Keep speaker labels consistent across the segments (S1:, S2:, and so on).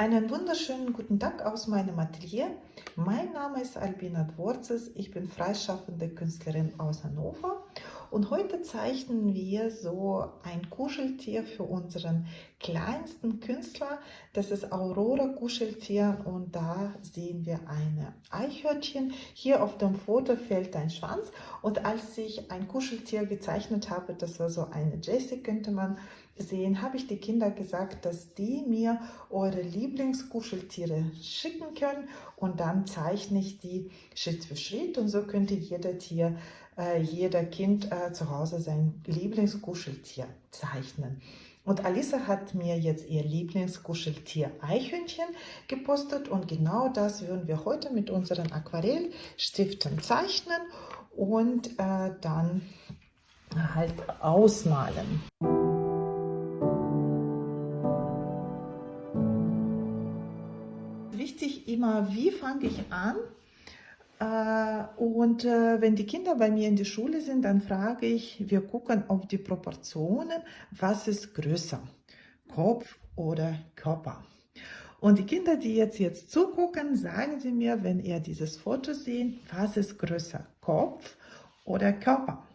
S1: Einen wunderschönen guten Tag aus meinem Atelier. Mein Name ist Albina Dvorzes. Ich bin freischaffende Künstlerin aus Hannover und heute zeichnen wir so ein Kuscheltier für unseren kleinsten Künstler. Das ist Aurora Kuscheltier und da sehen wir eine Eichhörnchen. Hier auf dem Foto fällt ein Schwanz und als ich ein Kuscheltier gezeichnet habe, das war so eine Jessie, könnte man sehen, habe ich die Kinder gesagt, dass die mir eure Lieblingskuscheltiere schicken können und dann zeichne ich die Schritt für Schritt und so könnte jeder Tier, äh, jeder Kind äh, zu Hause sein Lieblingskuscheltier zeichnen. Und Alisa hat mir jetzt ihr Lieblingskuscheltier Eichhörnchen gepostet und genau das würden wir heute mit unseren Aquarellstiften zeichnen und äh, dann halt ausmalen. Immer, wie fange ich an? Äh, und äh, wenn die Kinder bei mir in der Schule sind, dann frage ich, wir gucken auf die Proportionen, was ist größer, Kopf oder Körper. Und die Kinder, die jetzt, jetzt zugucken, sagen sie mir, wenn ihr dieses Foto seht, was ist größer, Kopf oder Körper?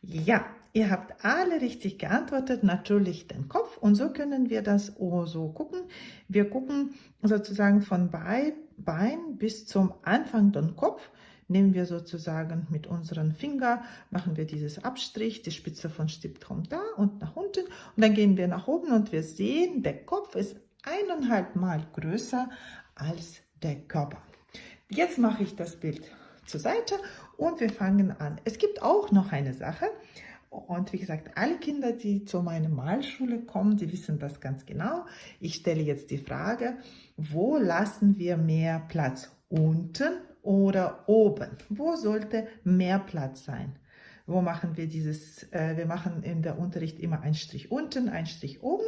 S1: Ja, ihr habt alle richtig geantwortet, natürlich den Kopf. Und so können wir das so gucken. Wir gucken sozusagen von Bein bis zum Anfang den Kopf. Nehmen wir sozusagen mit unseren Finger, machen wir dieses Abstrich, die Spitze von Stift kommt da und nach unten. Und dann gehen wir nach oben und wir sehen, der Kopf ist eineinhalb Mal größer als der Körper. Jetzt mache ich das Bild zur Seite und wir fangen an. Es gibt auch noch eine Sache und wie gesagt, alle Kinder, die zu meiner Malschule kommen, die wissen das ganz genau. Ich stelle jetzt die Frage, wo lassen wir mehr Platz? Unten oder oben? Wo sollte mehr Platz sein? Wo machen wir dieses, äh, wir machen in der Unterricht immer einen Strich unten, einen Strich oben.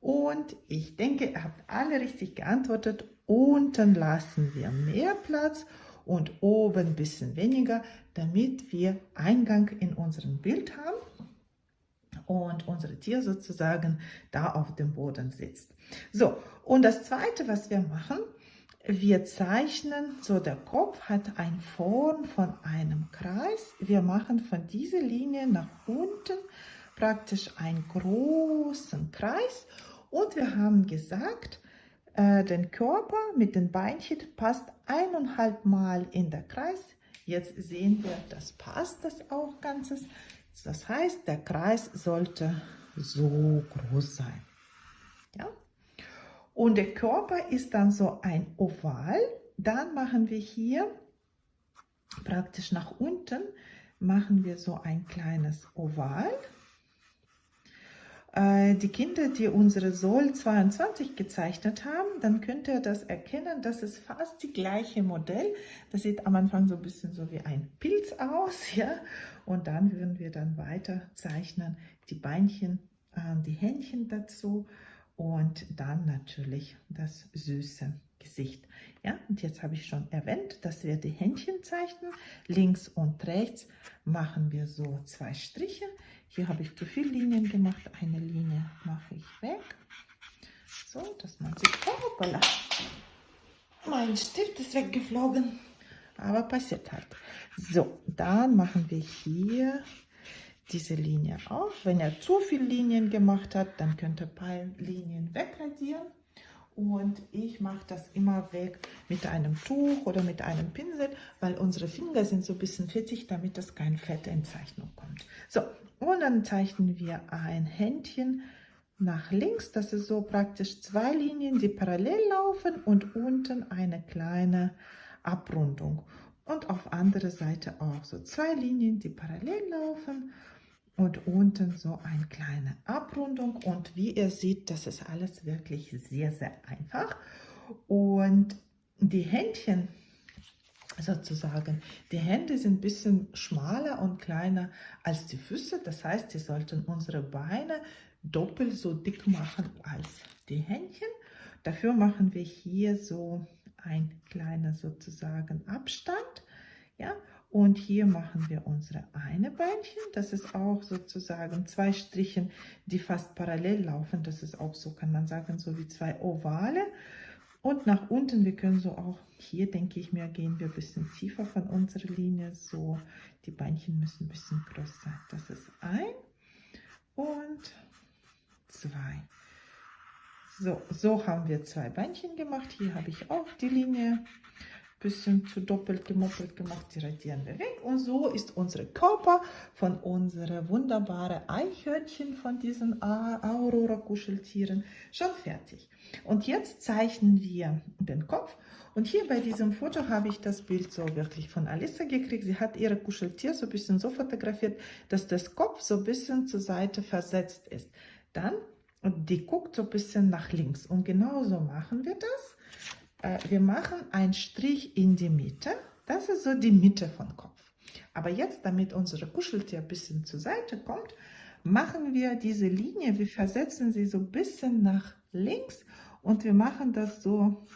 S1: Und ich denke, ihr habt alle richtig geantwortet. Unten lassen wir mehr Platz und oben ein bisschen weniger, damit wir Eingang in unserem Bild haben und unser Tier sozusagen da auf dem Boden sitzt. So, und das zweite, was wir machen, wir zeichnen, so der Kopf hat eine Form von einem Kreis. Wir machen von dieser Linie nach unten praktisch einen großen Kreis und wir haben gesagt, den Körper mit den Beinchen passt eineinhalb Mal in der Kreis. Jetzt sehen wir, das passt das auch ganzes. Das heißt, der Kreis sollte so groß sein. Ja? Und der Körper ist dann so ein Oval. Dann machen wir hier praktisch nach unten, machen wir so ein kleines Oval. Äh, die Kinder, die unsere Sol 22 gezeichnet haben, dann könnt ihr das erkennen, das ist fast die gleiche Modell. Das sieht am Anfang so ein bisschen so wie ein Pilz aus, ja. Und dann würden wir dann weiter zeichnen, die Beinchen, äh, die Händchen dazu und dann natürlich das süße Gesicht. Ja, und jetzt habe ich schon erwähnt, dass wir die Händchen zeichnen. Links und rechts machen wir so zwei Striche. Hier habe ich zu viele Linien gemacht. Eine Linie mache ich weg. So, dass man sich... Hoppala! Mein Stift ist weggeflogen. Aber passiert halt. So, dann machen wir hier diese Linie auf. Wenn er zu viele Linien gemacht hat, dann könnt ihr ein paar Linien wegradieren. Und ich mache das immer weg mit einem Tuch oder mit einem Pinsel, weil unsere Finger sind so ein bisschen fettig, damit das kein Fett in Zeichnung kommt. So, und dann zeichnen wir ein Händchen nach links. Das ist so praktisch zwei Linien, die parallel laufen und unten eine kleine Abrundung. Und auf andere Seite auch so zwei Linien, die parallel laufen und unten so eine kleine Abrundung. Und wie ihr seht, das ist alles wirklich sehr, sehr einfach. Und die Händchen sozusagen, die Hände sind ein bisschen schmaler und kleiner als die Füße. Das heißt, sie sollten unsere Beine doppelt so dick machen als die Händchen. Dafür machen wir hier so ein kleiner sozusagen Abstand. Ja, Und hier machen wir unsere eine Beinchen. Das ist auch sozusagen zwei Strichen, die fast parallel laufen. Das ist auch so, kann man sagen, so wie zwei Ovale. Und nach unten, wir können so auch, hier denke ich mir, gehen wir ein bisschen tiefer von unserer Linie. So, die Beinchen müssen ein bisschen größer sein. Das ist ein und zwei. So, so haben wir zwei Beinchen gemacht. Hier habe ich auch die Linie bisschen zu doppelt gemoppelt gemacht, die radieren wir weg. Und so ist unser Körper von unseren wunderbaren Eichhörnchen von diesen Aurora-Kuscheltieren schon fertig. Und jetzt zeichnen wir den Kopf. Und hier bei diesem Foto habe ich das Bild so wirklich von Alissa gekriegt. Sie hat ihre Kuscheltier so ein bisschen so fotografiert, dass das Kopf so ein bisschen zur Seite versetzt ist. Dann, die guckt so ein bisschen nach links. Und genauso machen wir das äh, wir machen einen Strich in die Mitte. Das ist so die Mitte vom Kopf. Aber jetzt, damit unsere Kuscheltier ein bisschen zur Seite kommt, machen wir diese Linie, wir versetzen sie so ein bisschen nach links und wir machen das so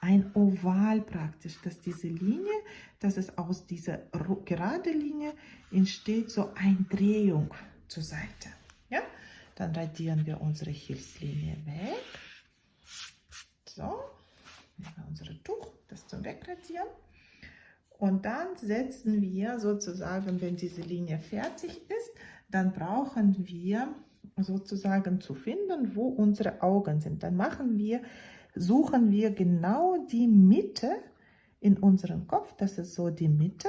S1: ein Oval praktisch, dass diese Linie, dass es aus dieser gerade Linie entsteht so eine Drehung zur Seite. Ja? Dann radieren wir unsere Hilfslinie weg. So, unsere Tuch, das zum Wegradieren. Und dann setzen wir sozusagen, wenn diese Linie fertig ist, dann brauchen wir sozusagen zu finden, wo unsere Augen sind. Dann machen wir, suchen wir genau die Mitte in unserem Kopf. Das ist so die Mitte.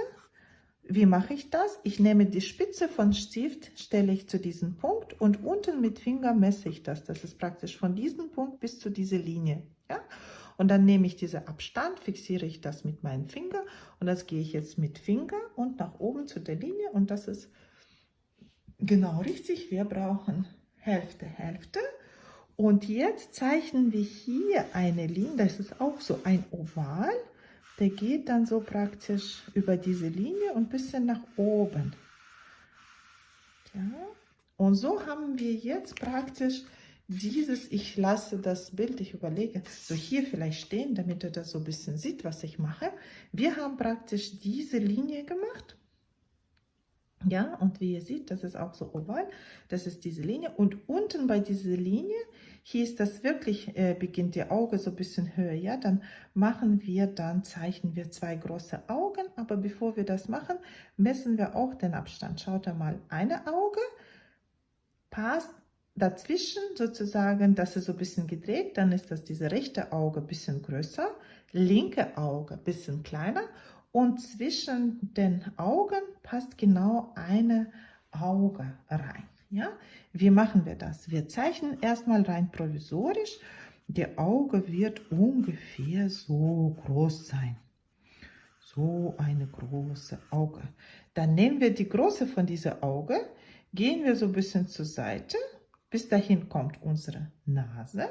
S1: Wie mache ich das? Ich nehme die Spitze von Stift, stelle ich zu diesem Punkt und unten mit Finger messe ich das. Das ist praktisch von diesem Punkt bis zu dieser Linie. Ja? Und dann nehme ich diesen Abstand, fixiere ich das mit meinem Finger und das gehe ich jetzt mit Finger und nach oben zu der Linie und das ist genau richtig. Wir brauchen Hälfte, Hälfte. Und jetzt zeichnen wir hier eine Linie, das ist auch so ein Oval. Der geht dann so praktisch über diese Linie und bisschen nach oben. Ja. Und so haben wir jetzt praktisch dieses, ich lasse das Bild, ich überlege, so hier vielleicht stehen, damit er das so ein bisschen sieht, was ich mache. Wir haben praktisch diese Linie gemacht. Ja, und wie ihr seht, das ist auch so oval, das ist diese Linie. Und unten bei dieser Linie, hier ist das wirklich, äh, beginnt die Auge so ein bisschen höher, ja, dann machen wir, dann zeichnen wir zwei große Augen, aber bevor wir das machen, messen wir auch den Abstand. Schaut einmal, eine Auge passt dazwischen sozusagen, das ist so ein bisschen gedreht, dann ist das diese rechte Auge ein bisschen größer, linke Auge ein bisschen kleiner und zwischen den Augen passt genau eine Auge rein. Ja, wie machen wir das? Wir zeichnen erstmal rein provisorisch. Der Auge wird ungefähr so groß sein. So eine große Auge. Dann nehmen wir die Größe von dieser Auge, gehen wir so ein bisschen zur Seite bis dahin kommt unsere Nase.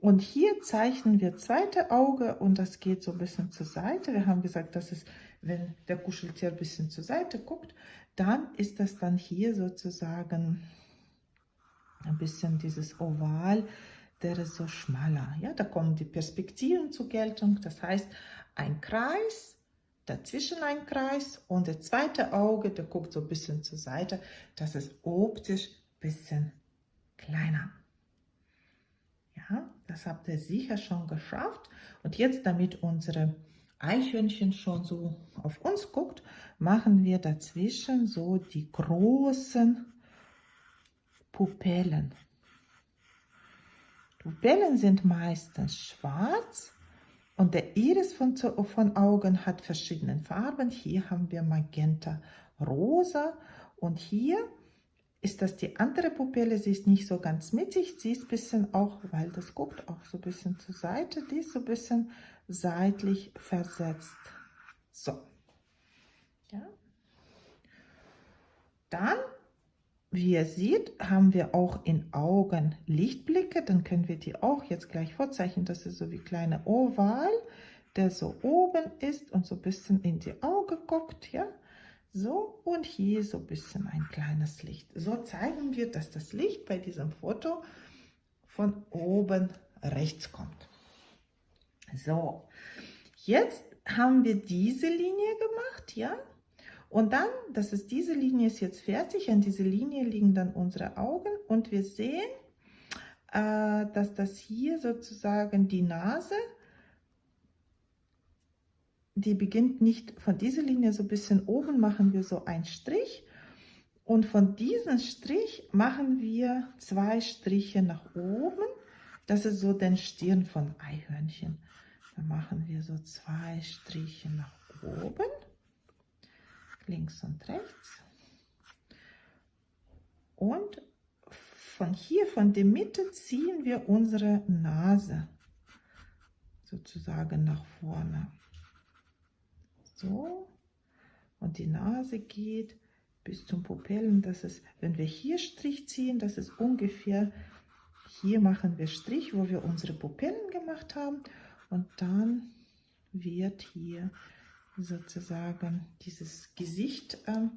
S1: Und hier zeichnen wir zweite Auge und das geht so ein bisschen zur Seite. Wir haben gesagt, dass es, wenn der Kuscheltier ein bisschen zur Seite guckt, dann ist das dann hier sozusagen ein bisschen dieses Oval, der ist so schmaler. Ja, da kommen die Perspektiven zur Geltung. Das heißt, ein Kreis, dazwischen ein Kreis und das zweite Auge, der guckt so ein bisschen zur Seite. Das ist optisch bisschen kleiner. Ja, das habt ihr sicher schon geschafft. Und jetzt, damit unsere Eichhörnchen schon so auf uns guckt, machen wir dazwischen so die großen Pupillen. Pupillen sind meistens schwarz und der Iris von, von Augen hat verschiedene Farben. Hier haben wir Magenta, Rosa und hier ist das die andere Pupille, sie ist nicht so ganz mittig, sie ist ein bisschen auch, weil das guckt auch so ein bisschen zur Seite, die ist so ein bisschen seitlich versetzt. So. Ja. Dann, wie ihr seht, haben wir auch in Augen Lichtblicke, dann können wir die auch jetzt gleich vorzeichnen, das ist so wie kleine Oval, der so oben ist und so ein bisschen in die Auge guckt, ja. So, und hier so ein bisschen ein kleines Licht. So zeigen wir, dass das Licht bei diesem Foto von oben rechts kommt. So, jetzt haben wir diese Linie gemacht, ja. Und dann, das ist diese Linie ist jetzt fertig, an dieser Linie liegen dann unsere Augen und wir sehen, äh, dass das hier sozusagen die Nase, die beginnt nicht von dieser Linie so ein bisschen oben, machen wir so einen Strich und von diesem Strich machen wir zwei Striche nach oben. Das ist so den Stirn von Eichhörnchen. Dann machen wir so zwei Striche nach oben links und rechts. Und von hier, von der Mitte, ziehen wir unsere Nase sozusagen nach vorne. So. Und die Nase geht bis zum Pupillen. Das ist, wenn wir hier Strich ziehen, das ist ungefähr, hier machen wir Strich, wo wir unsere Pupillen gemacht haben. Und dann wird hier sozusagen dieses Gesicht äh,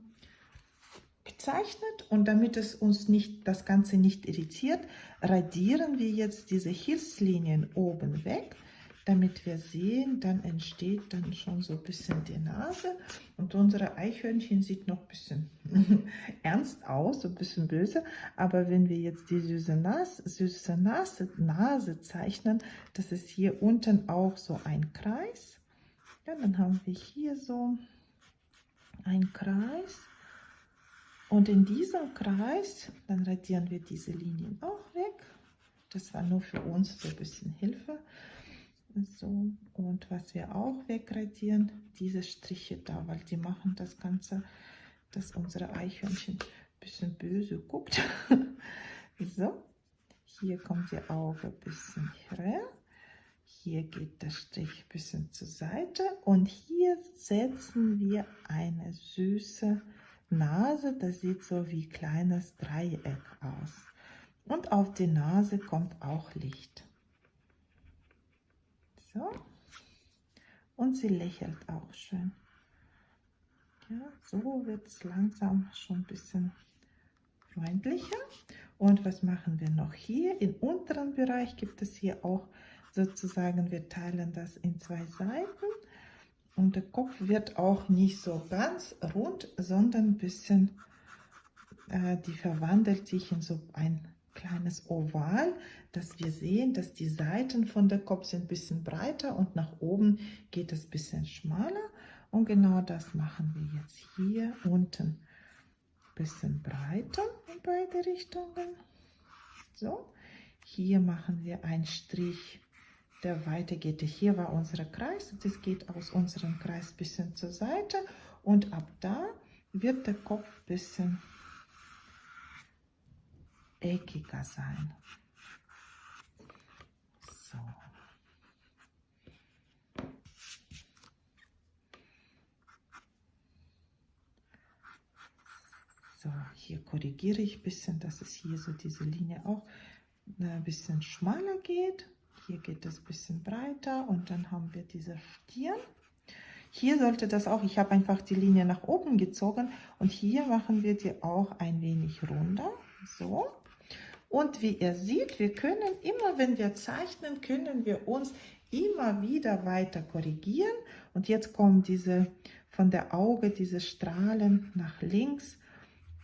S1: gezeichnet und damit es uns nicht das Ganze nicht irritiert, radieren wir jetzt diese Hilfslinien oben weg, damit wir sehen, dann entsteht dann schon so ein bisschen die Nase und unsere Eichhörnchen sieht noch ein bisschen ernst aus, so ein bisschen böse, aber wenn wir jetzt die süße Nase, süße Nase, Nase zeichnen, das ist hier unten auch so ein Kreis ja, dann haben wir hier so einen Kreis. Und in diesem Kreis, dann radieren wir diese Linien auch weg. Das war nur für uns so ein bisschen Hilfe. So, und was wir auch wegradieren, diese Striche da, weil die machen das Ganze, dass unsere Eichhörnchen ein bisschen böse guckt. so, hier kommt die Auge ein bisschen her. Hier geht der Strich ein bisschen zur Seite und hier setzen wir eine süße Nase. Das sieht so wie kleines Dreieck aus. Und auf die Nase kommt auch Licht. So. Und sie lächelt auch schön. Ja, so wird es langsam schon ein bisschen freundlicher. Und was machen wir noch hier? Im unteren Bereich gibt es hier auch sozusagen, wir teilen das in zwei Seiten und der Kopf wird auch nicht so ganz rund, sondern ein bisschen, äh, die verwandelt sich in so ein kleines Oval, dass wir sehen, dass die Seiten von der Kopf sind ein bisschen breiter und nach oben geht es ein bisschen schmaler. Und genau das machen wir jetzt hier unten ein bisschen breiter in beide Richtungen. So, hier machen wir einen Strich der weitergeht. Hier war unser Kreis, das geht aus unserem Kreis ein bisschen zur Seite und ab da wird der Kopf ein bisschen eckiger sein. So. So, hier korrigiere ich ein bisschen, dass es hier so diese Linie auch äh, ein bisschen schmaler geht. Hier geht es ein bisschen breiter und dann haben wir diese Stirn. Hier sollte das auch, ich habe einfach die Linie nach oben gezogen und hier machen wir die auch ein wenig runder. So. Und wie ihr seht, wir können immer, wenn wir zeichnen, können wir uns immer wieder weiter korrigieren. Und jetzt kommen diese von der Auge, diese Strahlen nach links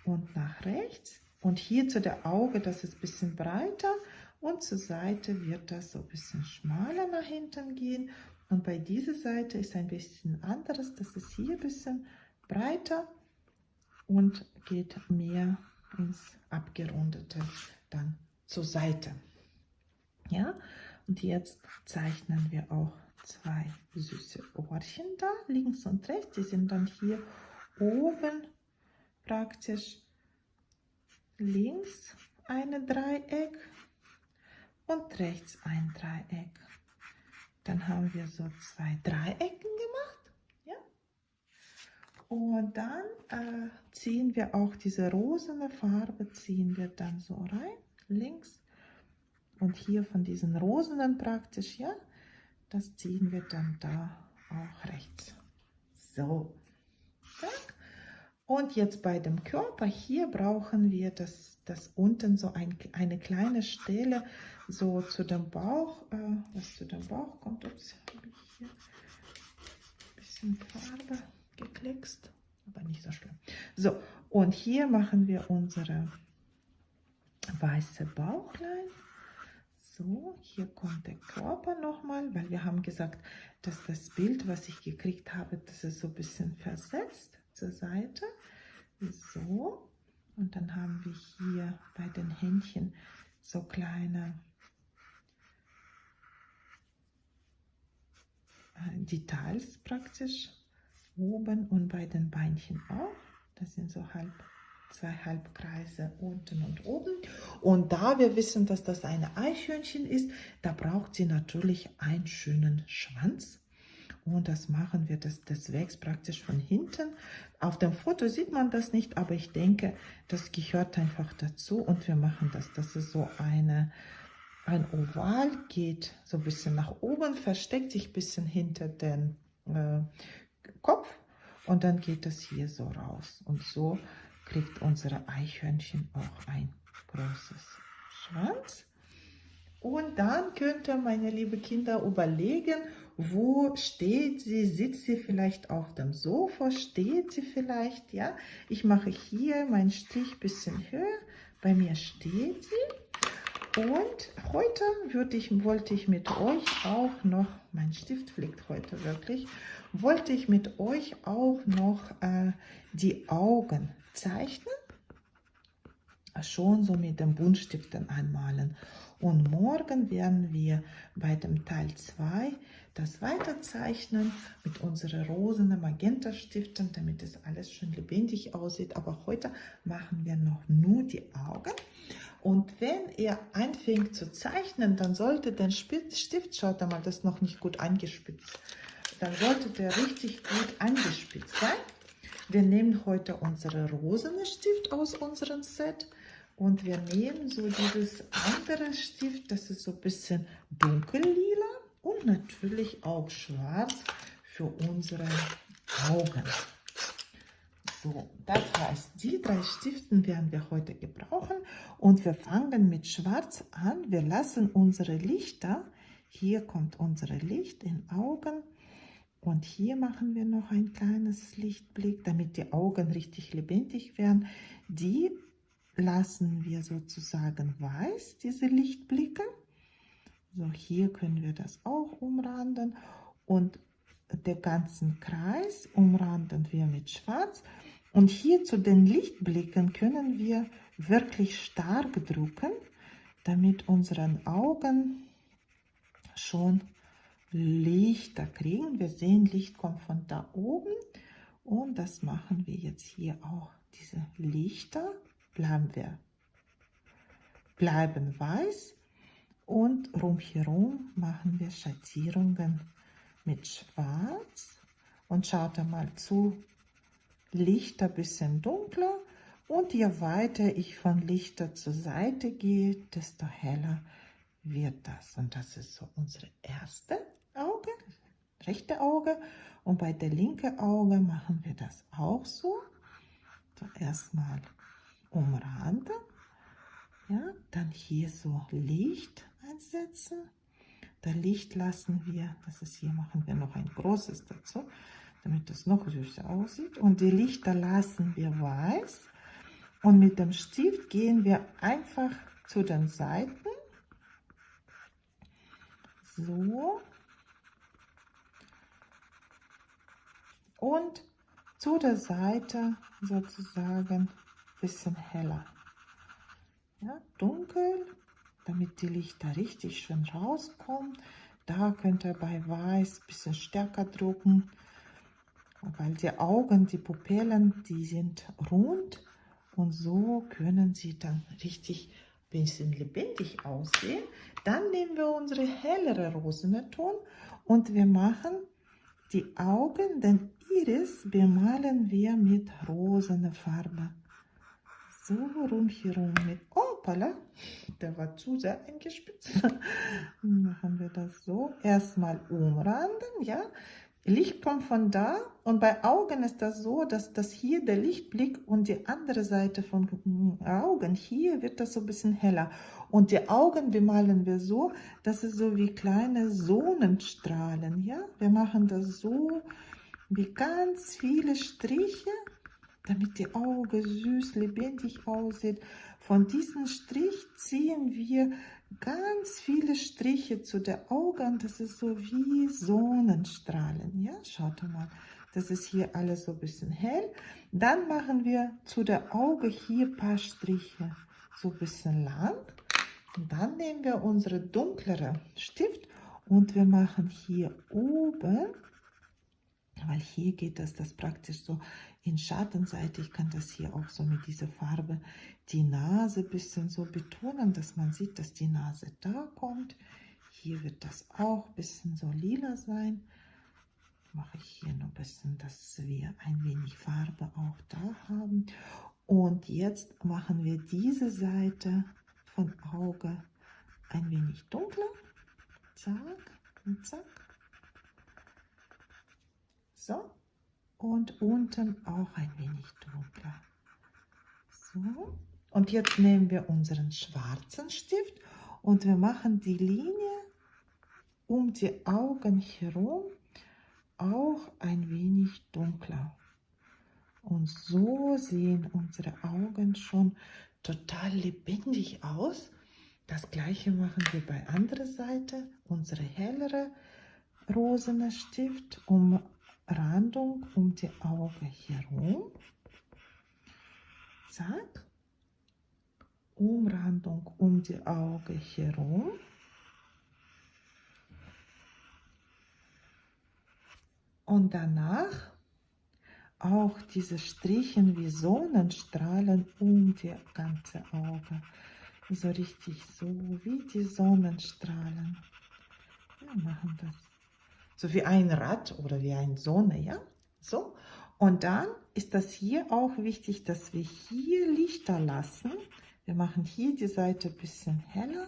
S1: und nach rechts. Und hier zu der Auge, das ist ein bisschen breiter und zur Seite wird das so ein bisschen schmaler nach hinten gehen und bei dieser Seite ist ein bisschen anderes, das ist hier ein bisschen breiter und geht mehr ins Abgerundete dann zur Seite. Ja, und jetzt zeichnen wir auch zwei süße Ohrchen da, links und rechts. Die sind dann hier oben praktisch links eine Dreieck und rechts ein Dreieck. Dann haben wir so zwei Dreiecken gemacht. Und dann äh, ziehen wir auch diese rosene Farbe, ziehen wir dann so rein, links. Und hier von diesen rosenen praktisch, ja, das ziehen wir dann da auch rechts. So. Und jetzt bei dem Körper, hier brauchen wir das, das unten so ein, eine kleine Stelle, so zu dem Bauch, äh, was zu dem Bauch kommt. Ups, habe ich hier bisschen Farbe gekleckst, aber nicht so schlimm. So, und hier machen wir unsere weiße Bauchlein. So, hier kommt der Körper nochmal, weil wir haben gesagt, dass das Bild, was ich gekriegt habe, das ist so ein bisschen versetzt zur Seite. So, und dann haben wir hier bei den Händchen so kleine äh, Details praktisch oben und bei den Beinchen auch. Das sind so halb zwei Halbkreise unten und oben. Und da wir wissen, dass das eine Eichhörnchen ist, da braucht sie natürlich einen schönen Schwanz. Und das machen wir, das, das wächst praktisch von hinten. Auf dem Foto sieht man das nicht, aber ich denke, das gehört einfach dazu. Und wir machen das, dass es so eine, ein Oval geht, so ein bisschen nach oben, versteckt sich ein bisschen hinter den äh, Kopf. Und dann geht das hier so raus. Und so kriegt unsere Eichhörnchen auch ein großes Schwanz. Und dann könnt ihr, meine liebe Kinder, überlegen, wo steht sie? Sitzt sie vielleicht auf dem Sofa? Steht sie vielleicht? Ja, ich mache hier meinen Stich ein bisschen höher. Bei mir steht sie. Und heute würde ich, wollte ich mit euch auch noch, mein Stift fliegt heute wirklich, wollte ich mit euch auch noch äh, die Augen zeichnen, schon so mit dem Buntstiften anmalen. Und morgen werden wir bei dem Teil 2 das weiterzeichnen mit unseren rosen Magenta-Stiften, damit es alles schön lebendig aussieht. Aber heute machen wir noch nur die Augen. Und wenn ihr anfängt zu zeichnen, dann sollte der Stift, schaut mal, das ist noch nicht gut angespitzt, dann sollte der richtig gut angespitzt sein. Wir nehmen heute unsere rosene Stift aus unserem Set und wir nehmen so dieses andere Stift, das ist so ein bisschen dunkellila und natürlich auch schwarz für unsere Augen. So, das heißt, die drei Stiften werden wir heute gebrauchen und wir fangen mit Schwarz an. Wir lassen unsere Lichter, hier kommt unsere Licht in Augen, und hier machen wir noch ein kleines Lichtblick, damit die Augen richtig lebendig werden. Die lassen wir sozusagen weiß, diese Lichtblicke. So, hier können wir das auch umranden. Und den ganzen Kreis umranden wir mit Schwarz. Und hier zu den Lichtblicken können wir wirklich stark drücken, damit unseren Augen schon Lichter kriegen. Wir sehen, Licht kommt von da oben und das machen wir jetzt hier auch. Diese Lichter bleiben wir bleiben weiß und rumherum machen wir Schattierungen mit Schwarz und schaut mal zu, Lichter bisschen dunkler und je weiter ich von Lichter zur Seite gehe, desto heller wird das. Und das ist so unsere erste Auge, rechte Auge. Und bei der linke Auge machen wir das auch so. So erstmal umranden. Ja, dann hier so Licht einsetzen. Das Licht lassen wir, das ist hier, machen wir noch ein großes dazu, damit das noch süßer aussieht. Und die Lichter lassen wir weiß. Und mit dem Stift gehen wir einfach zu den Seiten. So. Und zu der Seite sozusagen bisschen heller. Ja, dunkel, damit die Lichter richtig schön rauskommen. Da könnt ihr bei Weiß bisschen stärker drucken, weil die Augen, die Pupillen, die sind rund und so können sie dann richtig bisschen lebendig aussehen. Dann nehmen wir unsere hellere Rosenton und wir machen die Augen, den Iris bemalen wir mit rosener Farbe. So rundherum mit Opala, der war zu sehr eingespitzt. Machen wir das so. Erstmal umranden, ja. Licht kommt von da und bei Augen ist das so, dass das hier der Lichtblick und die andere Seite von Augen, hier wird das so ein bisschen heller. Und die Augen bemalen wir so, dass es so wie kleine Sonnenstrahlen, ja. Wir machen das so wie ganz viele Striche, damit die Auge süß, lebendig aussieht. Von diesem Strich ziehen wir ganz viele Striche zu der Augen. Das ist so wie Sonnenstrahlen. Ja, schaut mal. Das ist hier alles so ein bisschen hell. Dann machen wir zu der Auge hier ein paar Striche so ein bisschen lang. Und dann nehmen wir unsere dunklere Stift und wir machen hier oben, weil hier geht das, das praktisch so in Schattenseite. Ich kann das hier auch so mit dieser Farbe die Nase bisschen so betonen, dass man sieht, dass die Nase da kommt. Hier wird das auch ein bisschen so lila sein. Mache ich hier noch ein bisschen, dass wir ein wenig Farbe auch da haben. Und jetzt machen wir diese Seite von Auge ein wenig dunkler. Zack und zack. So. Und unten auch ein wenig dunkler. So. Und jetzt nehmen wir unseren schwarzen Stift und wir machen die Linie um die Augen herum auch ein wenig dunkler. Und so sehen unsere Augen schon total lebendig aus. Das gleiche machen wir bei anderer Seite. Unsere hellere rosene Stift, Umrandung um die Augen herum. Zack. Umrandung um die Augen herum. Und danach auch diese Strichen wie Sonnenstrahlen um die ganze Auge. So richtig so wie die Sonnenstrahlen. Wir machen das. So wie ein Rad oder wie eine Sonne, ja? So. Und dann ist das hier auch wichtig, dass wir hier Lichter lassen. Wir machen hier die Seite ein bisschen heller.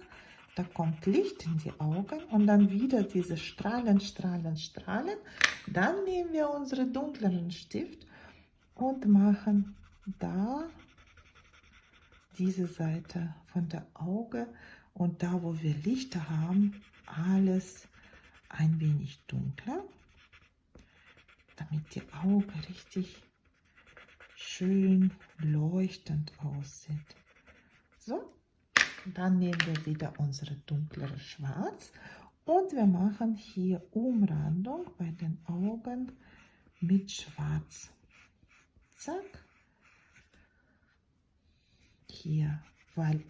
S1: Da kommt Licht in die Augen und dann wieder diese Strahlen, Strahlen, Strahlen. Dann nehmen wir unseren dunkleren Stift und machen da diese Seite von der Auge und da, wo wir Lichter haben, alles ein wenig dunkler, damit die Auge richtig schön leuchtend aussieht. So, dann nehmen wir wieder unsere dunklere Schwarz und wir machen hier Umrandung bei den Augen mit Schwarz. Zack. Hier, weil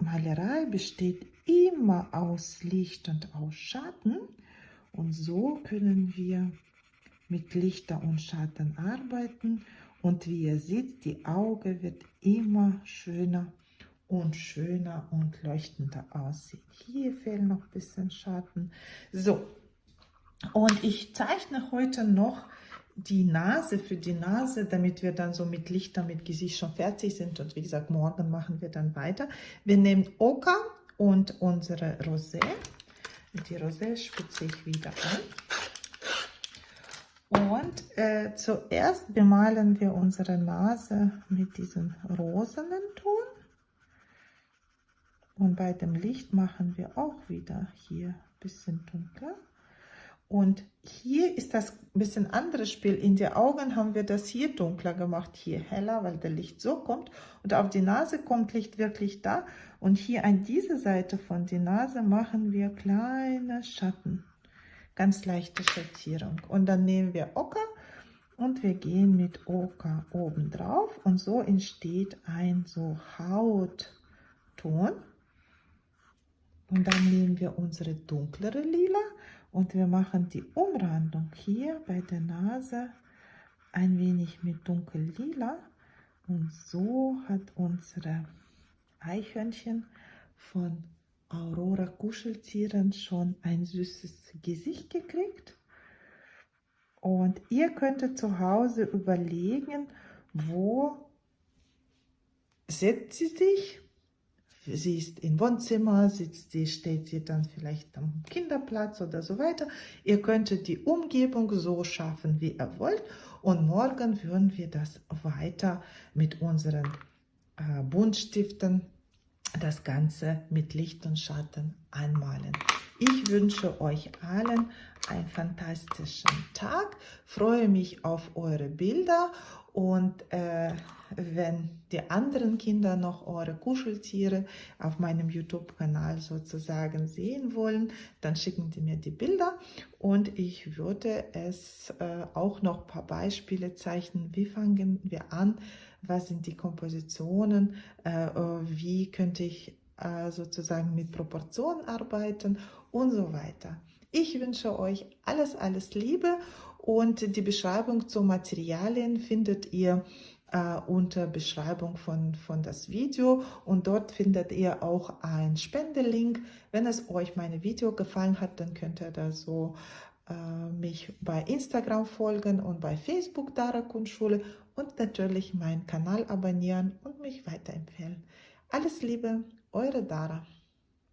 S1: Malerei besteht immer aus Licht und aus Schatten und so können wir mit Lichter und Schatten arbeiten und wie ihr seht, die Auge wird immer schöner und schöner und leuchtender aussehen. Hier fehlen noch ein bisschen Schatten. So, und ich zeichne heute noch die Nase für die Nase, damit wir dann so mit Lichter, mit Gesicht schon fertig sind. Und wie gesagt, morgen machen wir dann weiter. Wir nehmen Oka und unsere Rosé. Die Rosé spitze ich wieder an. Und äh, zuerst bemalen wir unsere Nase mit diesem rosenen Ton. Und bei dem Licht machen wir auch wieder hier ein bisschen dunkler. Und hier ist das ein bisschen anderes Spiel. In die Augen haben wir das hier dunkler gemacht, hier heller, weil der Licht so kommt. Und auf die Nase kommt Licht wirklich da. Und hier an dieser Seite von der Nase machen wir kleine Schatten. Ganz leichte Schattierung. Und dann nehmen wir Ocker und wir gehen mit Ocker oben drauf. Und so entsteht ein so Hautton. Und dann nehmen wir unsere dunklere Lila und wir machen die Umrandung hier bei der Nase ein wenig mit dunkel-lila. Und so hat unsere Eichhörnchen von Aurora Kuscheltieren schon ein süßes Gesicht gekriegt. Und ihr könntet zu Hause überlegen, wo setzt sie sich sie ist im Wohnzimmer, sitzt sie, steht sie dann vielleicht am Kinderplatz oder so weiter. Ihr könntet die Umgebung so schaffen, wie ihr wollt. Und morgen würden wir das weiter mit unseren äh, Buntstiften das Ganze mit Licht und Schatten anmalen. Ich wünsche euch allen einen fantastischen Tag, freue mich auf eure Bilder und äh, wenn die anderen Kinder noch eure Kuscheltiere auf meinem YouTube-Kanal sozusagen sehen wollen, dann schicken die mir die Bilder und ich würde es äh, auch noch ein paar Beispiele zeichnen. Wie fangen wir an? Was sind die Kompositionen? Äh, äh wie könnte ich äh, sozusagen mit Proportionen arbeiten und so weiter. Ich wünsche euch alles, alles Liebe und die Beschreibung zu Materialien findet ihr äh, unter Beschreibung von, von das Video und dort findet ihr auch ein Spendelink. Wenn es euch meine Video gefallen hat, dann könnt ihr da so äh, mich bei Instagram folgen und bei Facebook Dara Kunstschule und natürlich meinen Kanal abonnieren und mich weiterempfehlen. Alles Liebe, eure Dara.